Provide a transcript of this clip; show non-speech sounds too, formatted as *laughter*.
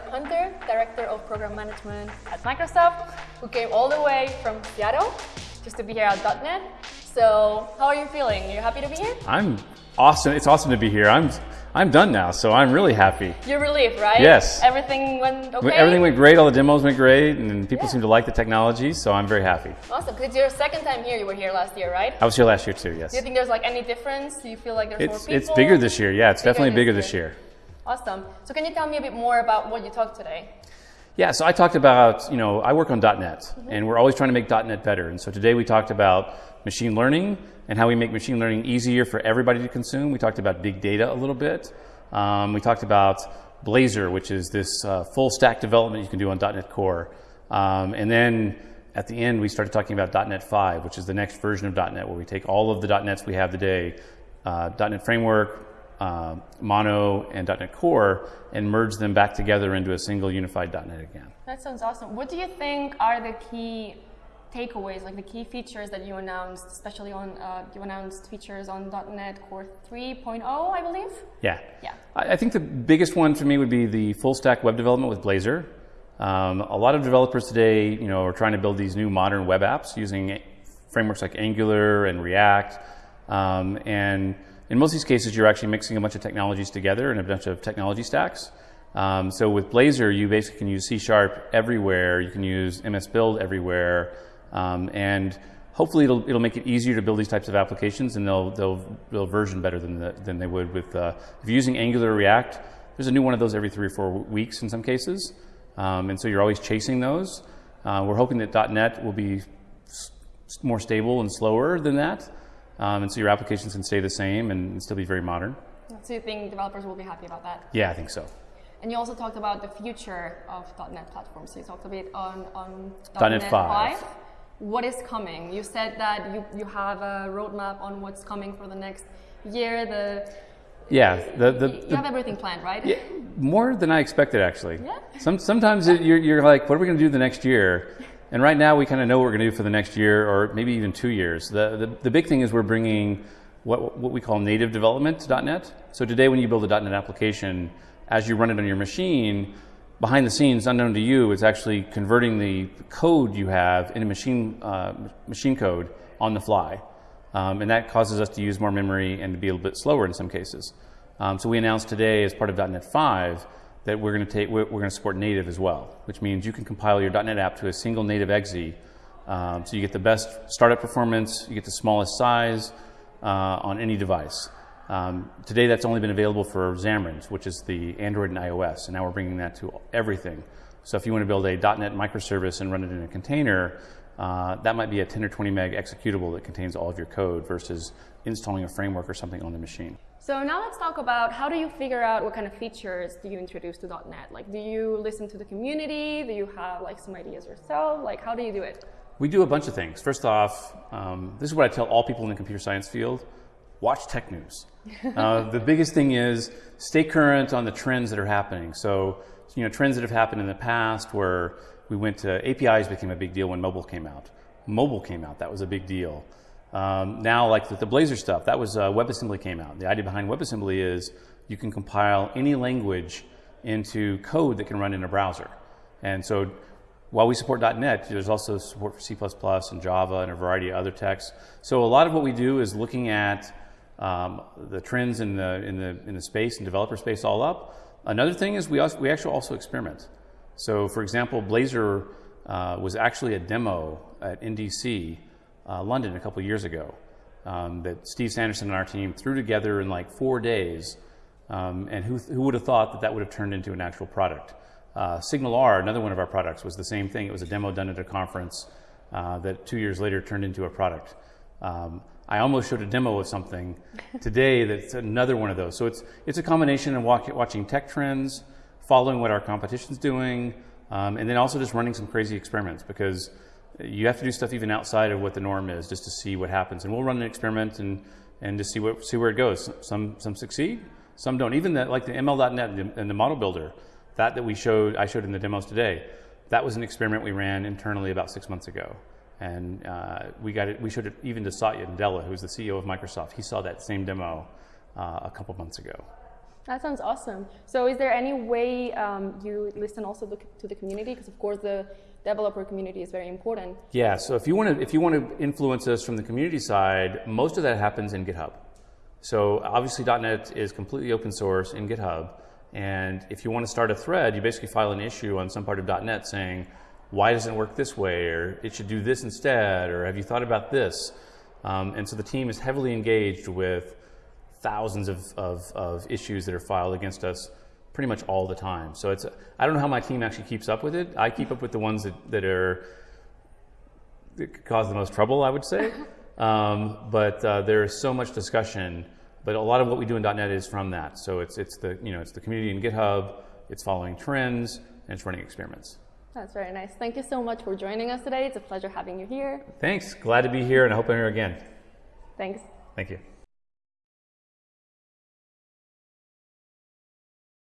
Scott Hunter, Director of Program Management at Microsoft, who came all the way from Seattle just to be here at .NET. So, how are you feeling? Are you happy to be here? I'm awesome. It's awesome to be here. I'm I'm done now, so I'm really happy. You're relieved, right? Yes. Everything went okay? Everything went great. All the demos went great, and people yeah. seem to like the technology, so I'm very happy. Awesome. Because it's your second time here. You were here last year, right? I was here last year too, yes. Do you think there's like any difference? Do you feel like there's it's, more people? It's bigger this year, yeah. It's bigger definitely bigger this year. Awesome. So can you tell me a bit more about what you talked today? Yeah, so I talked about, you know, I work on .NET, mm-hmm. and we're always trying to make .NET better. And so today we talked about machine learning and how we make machine learning easier for everybody to consume. We talked about big data a little bit. Um, we talked about Blazor, which is this uh, full stack development you can do on .NET Core. Um, and then at the end, we started talking about .NET 5, which is the next version of .NET, where we take all of the .NETs we have today, uh, .NET Framework, uh, Mono, and .NET Core, and merge them back together into a single unified .NET again. That sounds awesome. What do you think are the key takeaways, like the key features that you announced, especially on uh, you announced features on .NET Core 3.0, I believe. Yeah. Yeah. I, I, think the biggest one for me would be the full stack web development with Blazor. Um, a lot of developers today, you know, are trying to build these new modern web apps using frameworks like Angular and React, um, and in most of these cases, you're actually mixing a bunch of technologies together and a bunch of technology stacks. Um, so with Blazor, you basically can use C Sharp everywhere. You can use MS Build everywhere. Um, and hopefully it'll, it'll make it easier to build these types of applications and they'll, they'll, they'll version better than, the, than they would with, uh, if you're using Angular or React, there's a new one of those every three or four weeks in some cases. Um, and so you're always chasing those. Uh, we're hoping that .NET will be more stable and slower than that. Um, and so your applications can stay the same and still be very modern. So you think developers will be happy about that? Yeah, I think so. And you also talked about the future of .NET platforms. So you talked a bit on, on .NET, .NET 5. 5 what is coming? You said that you, you have a roadmap on what's coming for the next year. The yeah, the, the, you have everything planned, right? Yeah, more than I expected, actually. Yeah. Some, sometimes it, you're, you're like, what are we going to do the next year? And right now, we kind of know what we're going to do for the next year, or maybe even two years. The, the, the big thing is we're bringing what, what we call native development to .NET. So today, when you build a .NET application, as you run it on your machine, behind the scenes, unknown to you, it's actually converting the code you have into machine, uh, machine code on the fly. Um, and that causes us to use more memory and to be a little bit slower in some cases. Um, so we announced today as part of .NET 5 that we're going to take we're, going to support native as well, which means you can compile your .NET app to a single native exe. Um, so you get the best startup performance, you get the smallest size uh, on any device. Um, today that's only been available for Xamarin, which is the Android and iOS, and now we're bringing that to everything. So if you want to build a .NET microservice and run it in a container, uh, that might be a 10 or 20 meg executable that contains all of your code versus installing a framework or something on the machine. So now let's talk about how do you figure out what kind of features do you introduce to .NET? Like, do you listen to the community? Do you have like some ideas yourself? Like, how do you do it? We do a bunch of things. First off, um, this is what I tell all people in the computer science field watch tech news. *laughs* Uh, the biggest thing is stay current on the trends that are happening. So, you know, trends that have happened in the past where we went to APIs became a big deal when mobile came out. Mobile came out, that was a big deal. Um, now, like the, the Blazor stuff, that was uh, WebAssembly came out. The idea behind WebAssembly is you can compile any language into code that can run in a browser. And so while we support .NET, there's also support for C++ and Java and a variety of other techs. So a lot of what we do is looking at um, the trends in the, in, the, in the space and developer space all up. Another thing is we, also, we actually also experiment. So for example, Blazor uh, was actually a demo at NDC uh, London a couple years ago um, that Steve Sanderson and our team threw together in like four days. Um, and who, who would have thought that that would have turned into an actual product? Uh, R, another one of our products, was the same thing. It was a demo done at a conference uh, that two years later turned into a product. Um, I almost showed a demo of something *laughs* today that's another one of those. So it's, it's a combination of walk, watching tech trends, following what our competition's doing, um, and then also just running some crazy experiments because you have to do stuff even outside of what the norm is just to see what happens. And we'll run an experiment and, and just see, what, see where it goes. Some, some succeed, some don't. Even the, like the ML.NET and the model builder, that that we showed, I showed in the demos today, that was an experiment we ran internally about six months ago. And uh, we got it. We showed it even to Satya Nadella, who's the CEO of Microsoft. He saw that same demo uh, a couple months ago. That sounds awesome. So, is there any way um, you listen also to, to the community? Because of course, the developer community is very important. Yeah. So if you want to if you want to influence us from the community side, most of that happens in GitHub. So obviously .NET is completely open source in GitHub, and if you want to start a thread, you basically file an issue on some part of .NET saying why doesn't it work this way, or it should do this instead, or have you thought about this? Um, and so the team is heavily engaged with thousands of, of, of, issues that are filed against us pretty much all the time. So it's I don't know how my team actually keeps up with it. I keep up with the ones that, that are that cause the most trouble, I would say. *laughs* um, but uh, there is so much discussion. But a lot of what we do in .NET is from that. So it's it's the you know it's the community in GitHub. It's following trends and it's running experiments. That's very nice. Thank you so much for joining us today. It's a pleasure having you here. Thanks. Glad to be here, and I hope I'm here again. Thanks. Thank you.